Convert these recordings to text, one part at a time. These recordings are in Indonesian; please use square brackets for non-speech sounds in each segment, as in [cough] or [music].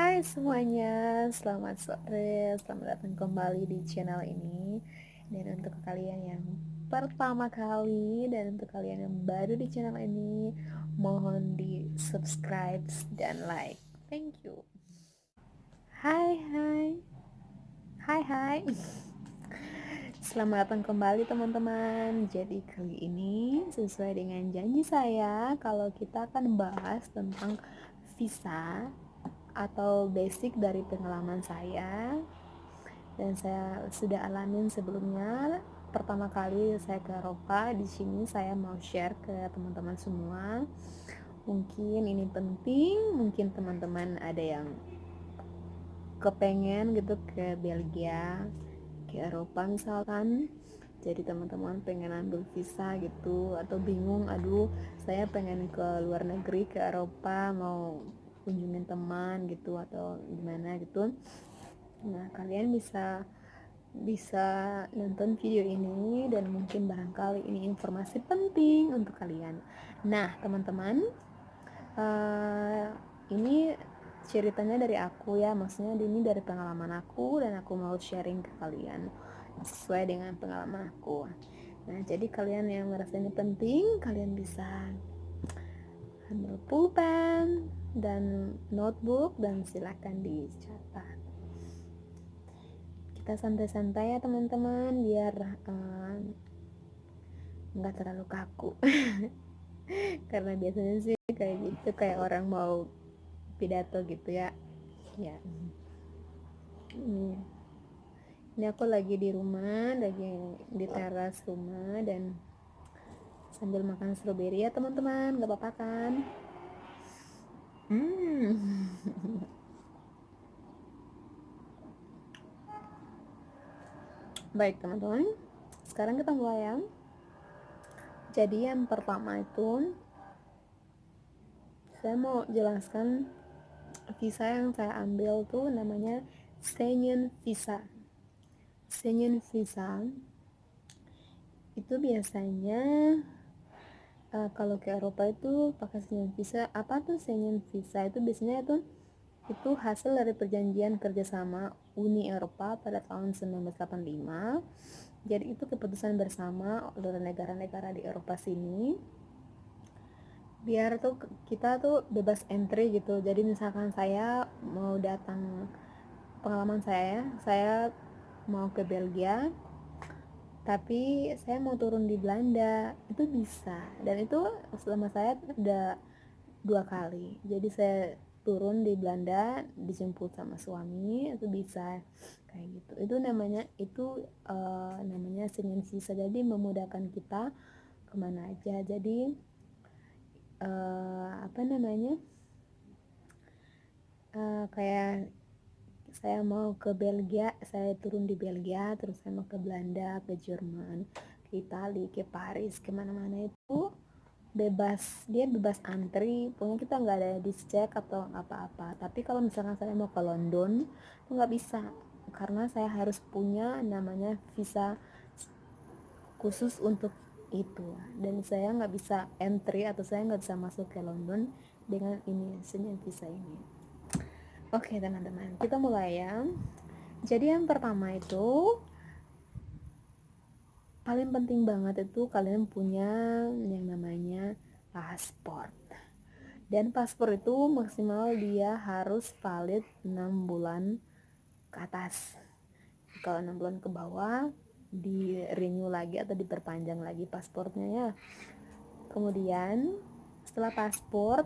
Hai semuanya, selamat sore, selamat datang kembali di channel ini. Dan untuk kalian yang pertama kali dan untuk kalian yang baru di channel ini Mohon di subscribe dan like, thank you. Hai hai, hai hai. Selamat datang kembali teman-teman. Jadi kali ini sesuai dengan janji saya Kalau kita akan bahas tentang visa atau basic dari pengalaman saya dan saya sudah alamin sebelumnya. Pertama kali saya ke Eropa di sini saya mau share ke teman-teman semua. Mungkin ini penting mungkin teman-teman ada yang kepengen gitu ke Belgia ke Eropa misalkan. Jadi teman-teman pengen ambil visa gitu atau bingung aduh saya pengen ke luar negeri ke Eropa mau kunjungin teman gitu atau gimana gitu. Nah kalian bisa bisa nonton video ini dan mungkin barangkali ini informasi penting untuk kalian. Nah teman-teman uh, ini ceritanya dari aku ya. Maksudnya ini dari pengalaman aku dan aku mau sharing ke kalian sesuai dengan pengalaman aku. Nah jadi kalian yang merasa ini penting kalian bisa ambil pulpen dan notebook dan silakan dicatat. Kita santai-santai ya teman-teman biar eh, nggak uh, terlalu kaku. [laughs] Karena biasanya sih kayak gitu kayak orang mau pidato gitu ya. Ya. Ini ini aku lagi di rumah lagi di teras rumah dan sambil makan stroberi ya teman-teman. Gak apa-apa kan Hmm. [laughs] Baik teman-teman, sekarang kita mulai ya. Jadi yang pertama itu saya mau jelaskan visa yang saya ambil tuh namanya Schengen visa. Schengen visa itu biasanya uh, kalau ke Eropa itu pakai Schengen visa apa tuh Schengen visa itu biasanya itu itu hasil dari perjanjian kerjasama Uni Eropa pada tahun 1985 jadi itu keputusan bersama oleh negara-negara di Eropa sini. Biar tuh kita tuh bebas entry gitu. Jadi misalkan saya mau datang pengalaman saya saya mau ke Belgia tapi saya mau turun di Belanda. Itu bisa. Dan itu selama saya ada dua kali. Jadi saya turun di Belanda dijemput sama suami itu bisa. Kayak gitu. Itu namanya itu uh, namanya senin visa jadi memudahkan kita ke mana aja. Jadi uh, apa namanya? Uh, kayak saya mau ke Belgia saya turun di Belgia terus saya mau ke Belanda ke Jerman ke Italia ke Paris ke mana-mana itu bebas. Dia bebas antri pokoknya kita nggak ada dicek atau apa-apa. Tapi kalau misalkan saya mau ke London itu nggak bisa karena saya harus punya namanya visa khusus untuk itu. Dan saya nggak bisa entry atau saya nggak bisa masuk ke London dengan ini senyum visa ini Oke teman-teman, kita mulai ya. Jadi yang pertama itu paling penting banget itu kalian punya yang namanya paspor. Dan paspor itu maksimal dia harus valid 6 bulan ke atas. Kalau 6 bulan ke bawah di renew lagi atau diperpanjang lagi paspornya ya. Kemudian setelah paspor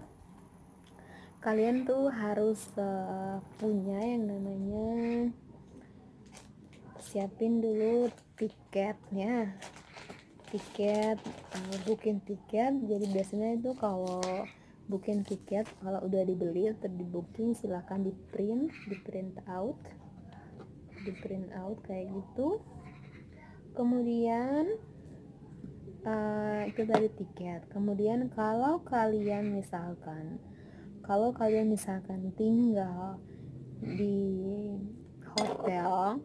kalian tuh harus uh, punya yang namanya siapin dulu tiketnya. Tiket uh, booking tiket. Jadi biasanya itu kalau booking tiket kalau udah dibeli atau di booking silahkan di print di print out. Di print out kayak gitu. Kemudian uh, itu dari tiket. Kemudian kalau kalian misalkan kalau kalian misalkan tinggal di hotel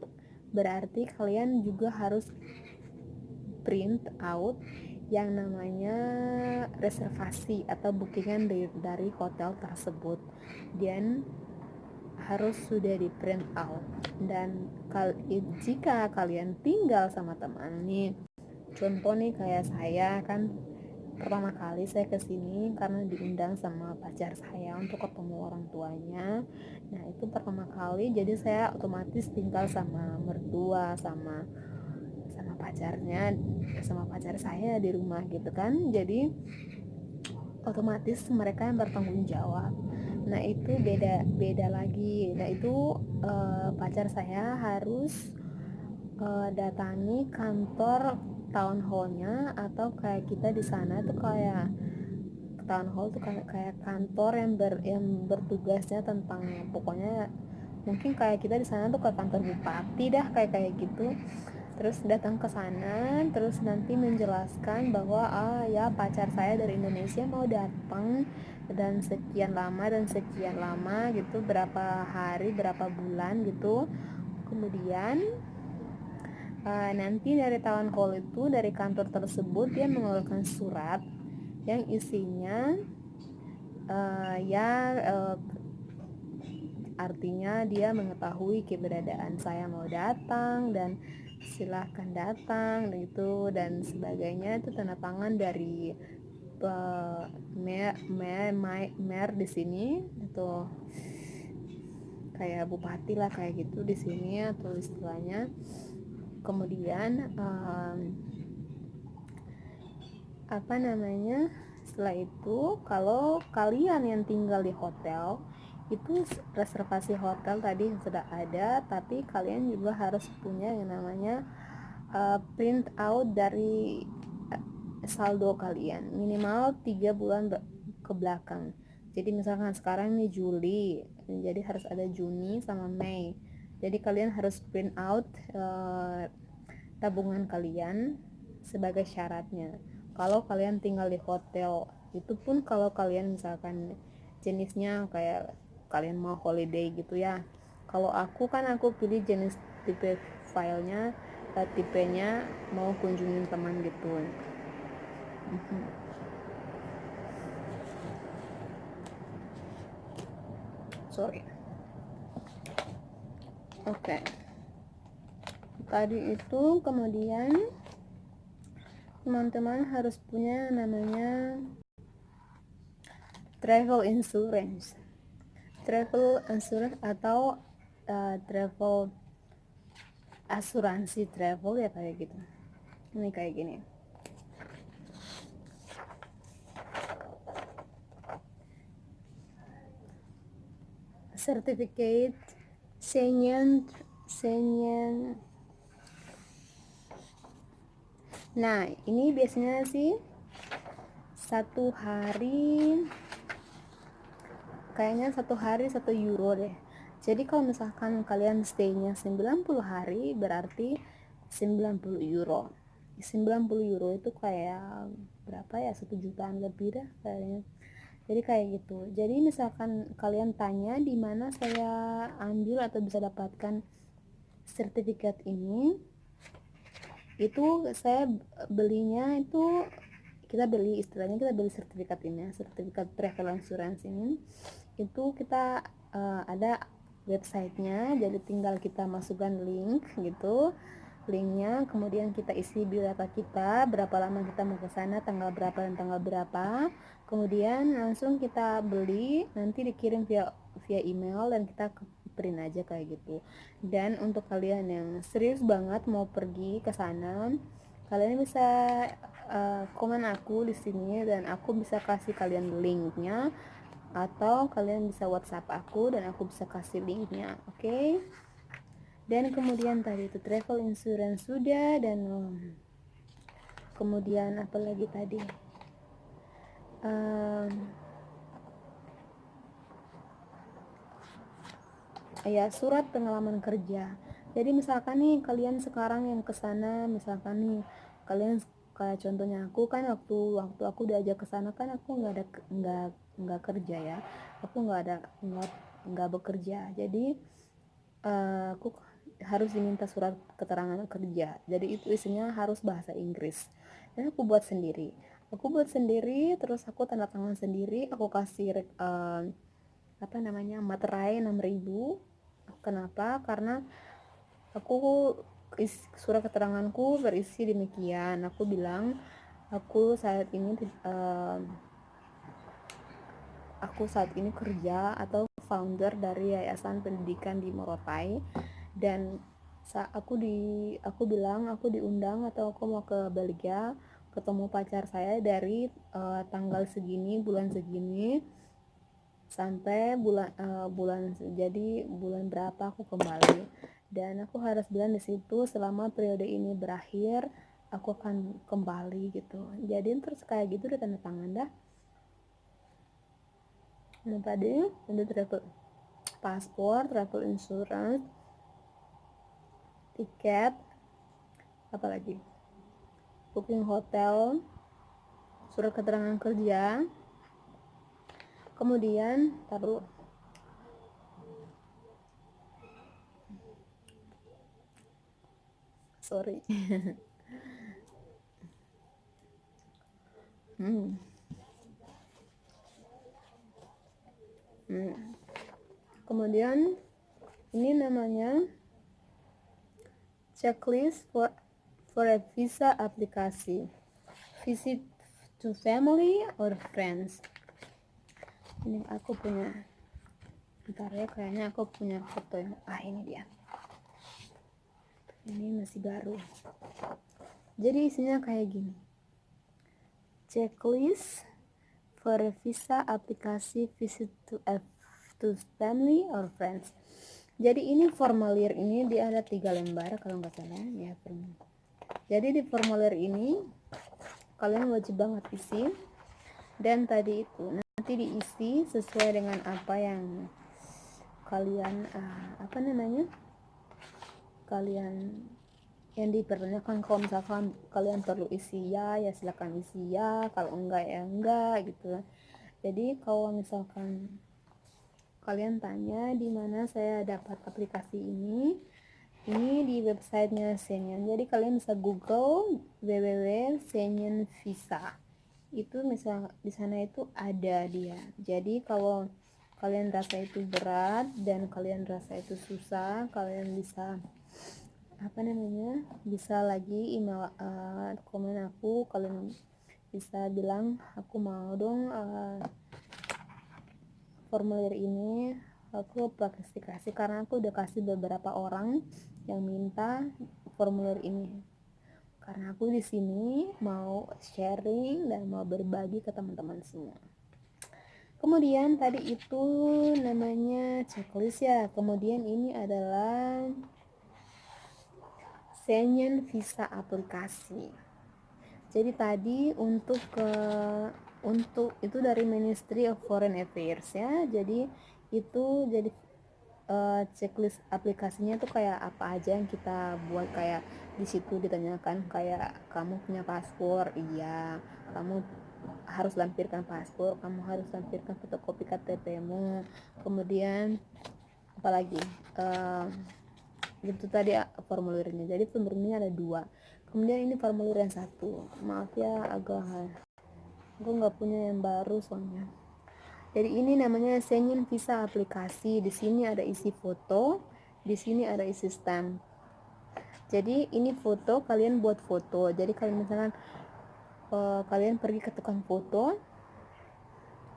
berarti kalian juga harus print out yang namanya reservasi atau bookingan dari, dari hotel tersebut. Dan harus sudah di print out. Dan kal jika kalian tinggal sama teman nih contoh nih kayak saya kan pertama kali saya ke sini karena diundang sama pacar saya untuk ketemu orang tuanya. Nah itu pertama kali jadi saya otomatis tinggal sama mertua sama sama pacarnya sama pacar saya di rumah gitu kan. Jadi otomatis mereka yang bertanggung jawab. Nah itu beda beda lagi. Nah itu uh, pacar saya harus uh, datangi kantor town hallnya atau kayak kita di sana tuh kayak town hall tuh kayak kayak kantor yang ber yang bertugasnya tentang pokoknya mungkin kayak kita di sana tuh ke kantor bupati dah kayak kayak gitu. Terus datang ke sana terus nanti menjelaskan bahwa ah ya pacar saya dari Indonesia mau datang dan sekian lama dan sekian lama gitu berapa hari berapa bulan gitu. Kemudian uh, nanti dari tahun hall itu dari kantor tersebut dia mengeluarkan surat yang isinya uh, ya uh, artinya dia mengetahui keberadaan saya mau datang dan silahkan datang gitu dan sebagainya. Itu tanda tangan dari uh, mer mer mer di sini itu kayak bupati lah kayak gitu di sini atau istilahnya kemudian um, apa namanya setelah itu kalau kalian yang tinggal di hotel itu reservasi hotel tadi sudah ada tapi kalian juga harus punya yang namanya uh, print out dari uh, saldo kalian. Minimal tiga bulan ke belakang. Jadi misalkan sekarang ini Juli jadi harus ada Juni sama Mei jadi kalian harus print out uh, tabungan kalian sebagai syaratnya. Kalau kalian tinggal di hotel itu pun kalau kalian misalkan jenisnya kayak kalian mau holiday gitu ya. Kalau aku kan aku pilih jenis tipe filenya uh, tipenya mau kunjungin teman gitu. Mhm. sorry oke. Okay. tadi itu kemudian teman-teman harus punya namanya travel insurance. Travel insurance atau uh, travel asuransi travel ya kayak gitu. Ini kayak gini. Certificate Senyen Senyen. Nah ini biasanya sih satu hari kayaknya satu hari satu euro deh. Jadi kalau misalkan kalian stay-nya 90 hari berarti 90 euro. 90 euro itu kayak berapa ya? Satu jutaan lebih dah kayaknya jadi kayak gitu. Jadi misalkan kalian tanya di mana saya ambil atau bisa dapatkan sertifikat ini itu saya belinya itu kita beli istilahnya kita beli sertifikat ini sertifikat travel insurance ini. Itu kita uh, ada websitenya jadi tinggal kita masukkan link gitu linknya kemudian kita isi biodata kita berapa lama kita mau ke sana tanggal berapa dan tanggal berapa kemudian langsung kita beli nanti dikirim via via email dan kita print aja kayak gitu dan untuk kalian yang serius banget mau pergi ke sana kalian bisa uh, komen aku di sini dan aku bisa kasih kalian linknya atau kalian bisa WhatsApp aku dan aku bisa kasih linknya oke okay? dan kemudian tadi itu travel insurance sudah dan kemudian apa lagi tadi um, ya surat pengalaman kerja. Jadi misalkan nih kalian sekarang yang ke sana misalkan nih kalian kayak contohnya aku kan waktu waktu aku diajak ke sana kan aku nggak ada nggak nggak kerja ya. Aku nggak ada nggak nggak bekerja. Jadi uh, aku harus diminta surat keterangan kerja. Jadi itu isinya harus bahasa Inggris. Dan aku buat sendiri aku buat sendiri terus aku tanda tangan sendiri. Aku kasih uh, apa namanya materai 6000 kenapa? Karena aku surat keteranganku berisi demikian. Aku bilang aku saat ini uh, aku saat ini kerja atau founder dari yayasan pendidikan di Morotai. Dan saat aku di aku bilang aku diundang atau aku mau ke Belgia ketemu pacar saya dari uh, tanggal segini bulan segini sampai bulan uh, bulan jadi bulan berapa aku kembali. Dan aku harus bilang di situ selama periode ini berakhir aku akan kembali gitu. Jadi terus kayak gitu udah tanda tangan dah. Nah tadi ada travel paspor travel insurance tiket apalagi booking hotel surat keterangan kerja kemudian taruh sorry [laughs] hmm. Hmm. kemudian ini namanya checklist for for a visa aplikasi visit to family or friends. Ini aku punya bentar ya kayaknya aku punya foto yang ah ini dia. Ini masih baru. Jadi isinya kayak gini. Checklist for a visa aplikasi visit to F to family or friends. Jadi ini formulir ini dia ada tiga lembar kalau nggak salah. Ya jadi di formulir ini kalian wajib banget isi. Dan tadi itu nanti diisi sesuai dengan apa yang kalian uh, apa namanya? Kalian yang dipertanyakan kalau misalkan kalian perlu isi ya ya silakan isi ya. Kalau enggak ya enggak gitu. Jadi kalau misalkan kalian tanya di mana saya dapat aplikasi ini ini di websitenya Senyen jadi kalian bisa google www itu misal di sana itu ada dia. Jadi kalau kalian rasa itu berat dan kalian rasa itu susah kalian bisa apa namanya bisa lagi email uh, komen aku. Kalian bisa bilang aku mau dong uh, formulir ini aku kasih karena aku udah kasih beberapa orang yang minta formulir ini. Karena aku di sini mau sharing dan mau berbagi ke teman-teman semua. Kemudian tadi itu namanya checklist ya. Kemudian ini adalah Senyen Visa aplikasi. Jadi tadi untuk ke untuk itu dari Ministry of Foreign Affairs ya. Jadi itu jadi uh, checklist aplikasinya tuh kayak apa aja yang kita buat kayak di situ ditanyakan kayak kamu punya paspor? Iya. Kamu harus lampirkan paspor? Kamu harus lampirkan fotokopi KTP-mu kemudian apalagi uh, itu tadi formulirnya. Jadi formulirnya ada dua. Kemudian ini formulir yang satu. Maaf ya agak aku nggak punya yang baru soalnya jadi ini namanya Senyin Visa aplikasi. Di sini ada isi foto di sini ada isi stamp. Jadi ini foto kalian buat foto. Jadi kalian misalkan uh, kalian pergi ke tukang foto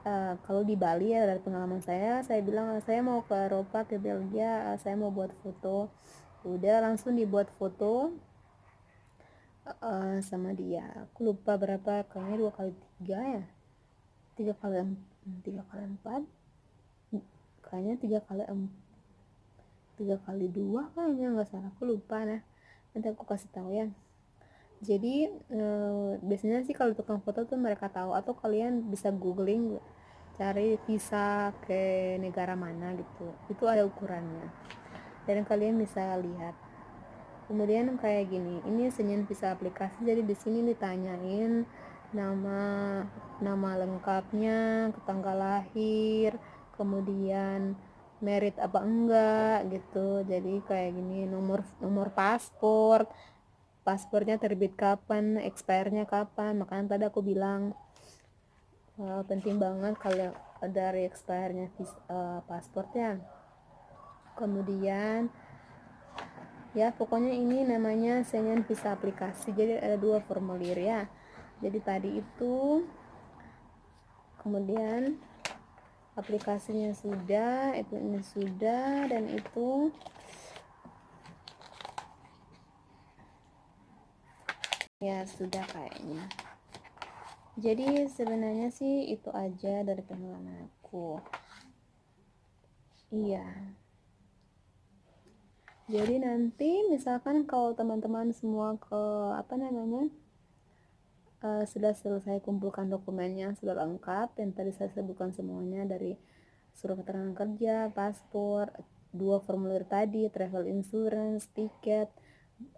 uh, kalau di Bali ya dari pengalaman saya saya bilang saya mau ke Eropa ke Belgia uh, saya mau buat foto. Udah langsung dibuat foto uh, sama dia. Aku lupa berapa kayaknya dua kali tiga ya tiga kali tiga kali empat kayaknya tiga kali tiga kali dua kayaknya nggak salah aku lupa nah. Nanti aku kasih tahu ya. Jadi e, biasanya sih kalau tukang foto tuh mereka tahu atau kalian bisa googling cari visa ke negara mana gitu. Itu ada ukurannya. Dan kalian bisa lihat. Kemudian kayak gini ini senyum bisa aplikasi jadi di sini ditanyain nama nama lengkapnya tanggal lahir kemudian merit apa enggak gitu. Jadi kayak gini nomor nomor paspor paspornya terbit kapan expire kapan. Makanya tadi aku bilang uh, penting banget kalau dari expirednya uh, pasportnya kemudian ya pokoknya ini namanya Schengen visa aplikasi. Jadi ada dua formulir ya. Jadi tadi itu kemudian aplikasinya sudah itu ini sudah dan itu ya sudah kayaknya. Jadi sebenarnya sih itu aja dari pengalaman aku. Iya. Jadi nanti misalkan kalau teman-teman semua ke apa namanya uh, sudah selesai kumpulkan dokumennya sudah lengkap dan tadi saya sebutkan semuanya dari surat keterangan kerja, paspor, dua formulir tadi, travel insurance, tiket.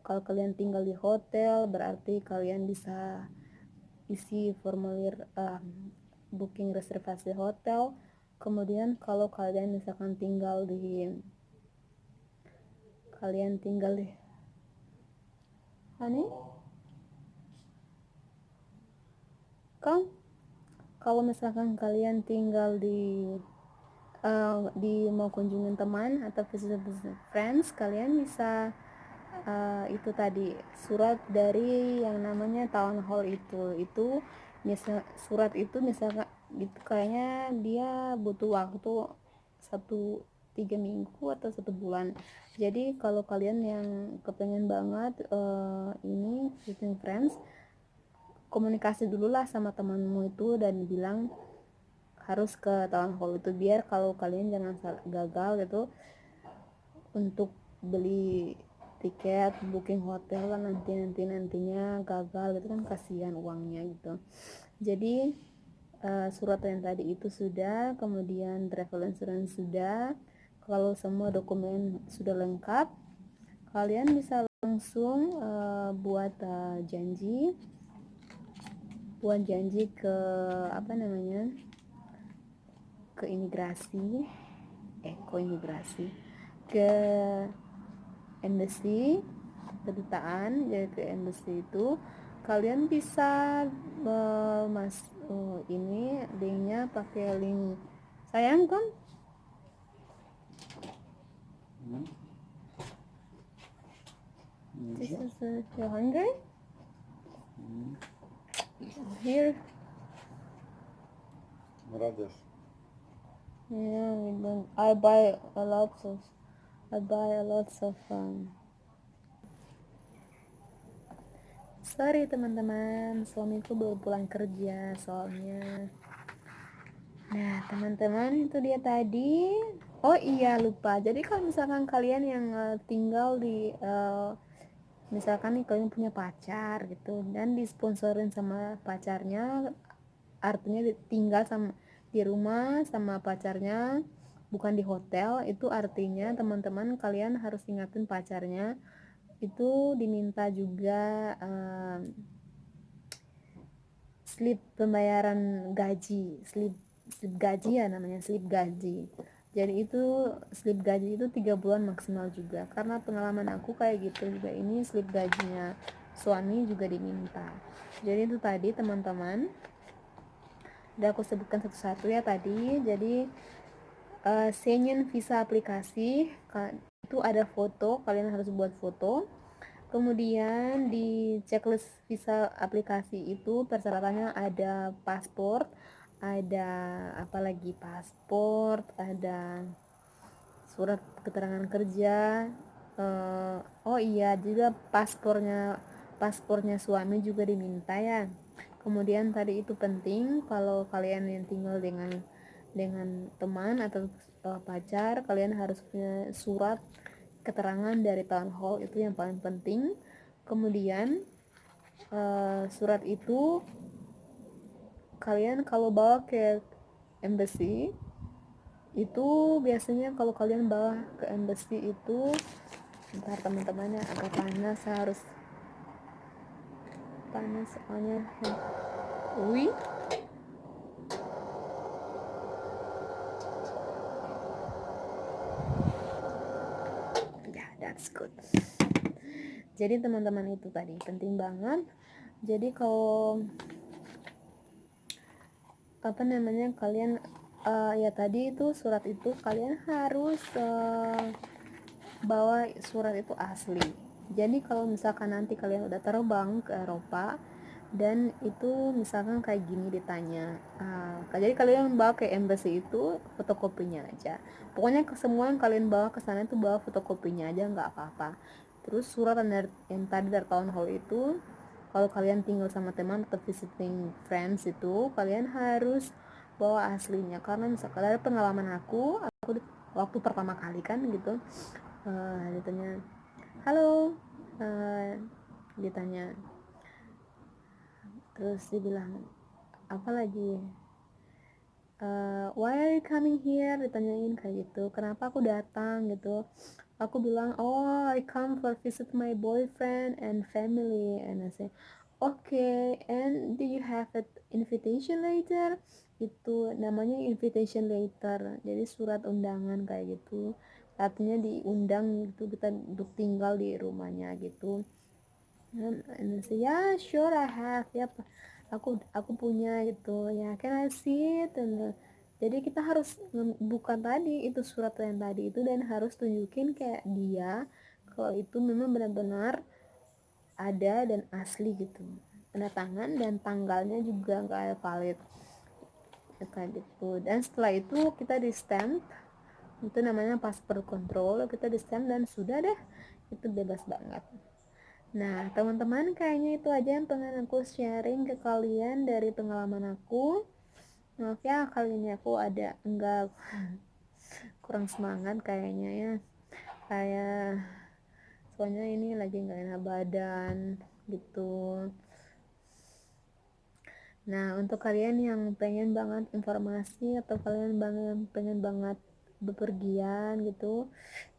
Kalau kalian tinggal di hotel berarti kalian bisa isi formulir uh, booking reservasi hotel kemudian kalau kalian misalkan tinggal di kalian tinggal di Hani Kang kalau misalkan kalian tinggal di uh, di mau kunjungin teman atau visit friends kalian bisa uh, itu tadi surat dari yang namanya town hall itu. Itu misal surat itu misalnya gitu kayaknya dia butuh waktu satu tiga minggu atau satu bulan. Jadi kalau kalian yang kepengen banget uh, ini visiting friends komunikasi dulu lah sama temanmu itu dan bilang harus ke town hall itu biar kalau kalian jangan gagal gitu untuk beli tiket booking hotel kan nanti nanti nantinya gagal gitu kan kasihan uangnya gitu. Jadi uh, surat yang tadi itu sudah kemudian travel insurance sudah. Kalau semua dokumen sudah lengkap kalian bisa langsung uh, buat uh, janji buat janji ke apa namanya ke imigrasi eh ke imigrasi? Ke embassy kedutaan jadi ke embassy itu. Kalian bisa uh, mas uh, ini linknya pakai link. Sayang kan hmm. This is uh, you're hungry? Here. Brothers. Yeah, we don't. I buy a lot of I buy a lot of um, sorry teman-teman suamiku baru pulang kerja soalnya nah teman-teman itu dia tadi oh iya lupa jadi kalau misalkan kalian yang uh, tinggal di uh, misalkan nih kalian punya pacar gitu dan disponsorin sama pacarnya artinya tinggal sama di rumah sama pacarnya bukan di hotel itu artinya teman-teman kalian harus ingatin pacarnya itu diminta juga um, slip pembayaran gaji slip slip gaji ya namanya slip gaji jadi itu slip gaji itu tiga bulan maksimal juga. Karena pengalaman aku kayak gitu juga. Ini slip gajinya suami juga diminta. Jadi itu tadi teman-teman. Udah aku sebutkan satu-satu ya tadi. Jadi uh, visa aplikasi itu ada foto. Kalian harus buat foto. Kemudian di checklist visa aplikasi itu persyaratannya ada paspor ada apalagi paspor ada surat keterangan kerja uh, oh iya juga paspornya paspornya suami juga diminta ya. Kemudian tadi itu penting kalau kalian yang tinggal dengan dengan teman atau uh, pacar kalian harus punya surat keterangan dari town hall itu yang paling penting. Kemudian uh, surat itu kalian kalau bawa ke embassy itu biasanya kalau kalian bawa ke embassy itu ntar teman-temannya agak panas harus panas soalnya. Wih that's good. Jadi teman-teman itu tadi penting banget. Jadi kalau apa namanya kalian uh, ya tadi itu surat itu kalian harus uh, bawa surat itu asli. Jadi kalau misalkan nanti kalian udah terbang ke Eropa dan itu misalkan kayak gini ditanya uh, jadi kalian bawa ke embassy itu fotokopinya aja. Pokoknya ke semua yang kalian bawa ke sana itu bawa fotokopinya aja nggak apa-apa. Terus surat yang tadi dari tahun hall itu kalau kalian tinggal sama teman atau visiting friends itu kalian harus bawa aslinya. Karena misalkan dari pengalaman aku aku waktu pertama kali kan gitu. Uh, ditanya halo. Uh, ditanya terus dia bilang apa lagi? Uh, why are you coming here? Ditanyain kayak gitu. Kenapa aku datang? gitu aku bilang oh I come for visit my boyfriend and family and I say okay and do you have an invitation letter itu namanya invitation letter jadi surat undangan kayak gitu. Artinya diundang gitu kita untuk tinggal di rumahnya gitu. And, and I say yeah sure I have. Ya aku aku punya gitu ya can I see it? And jadi kita harus buka tadi itu surat yang tadi itu dan harus tunjukin kayak dia kalau itu memang benar-benar ada dan asli gitu. Tanda tangan dan tanggalnya juga nggak valid. Kayak gitu. Dan setelah itu kita di stamp. Itu namanya paspor control. Kita di stamp dan sudah deh. Itu bebas banget. Nah teman-teman kayaknya itu aja yang pengen aku sharing ke kalian dari pengalaman aku maaf ya kali ini aku ada enggak [laughs] kurang semangat kayaknya ya. Kayak soalnya ini lagi nggak enak badan gitu. Nah untuk kalian yang pengen banget informasi atau kalian banget pengen banget bepergian gitu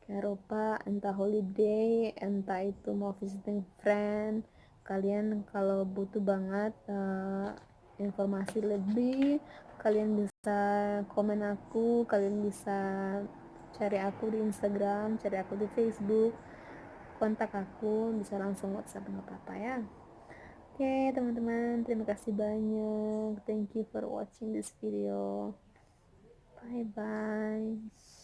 ke Eropa entah holiday entah itu mau visiting friend kalian kalau butuh banget uh, informasi lebih kalian bisa komen aku kalian bisa cari aku di Instagram cari aku di Facebook. Kontak aku bisa langsung WhatsApp nggak apa-apa ya. Oke okay, teman-teman terima kasih banyak. Thank you for watching this video. Bye bye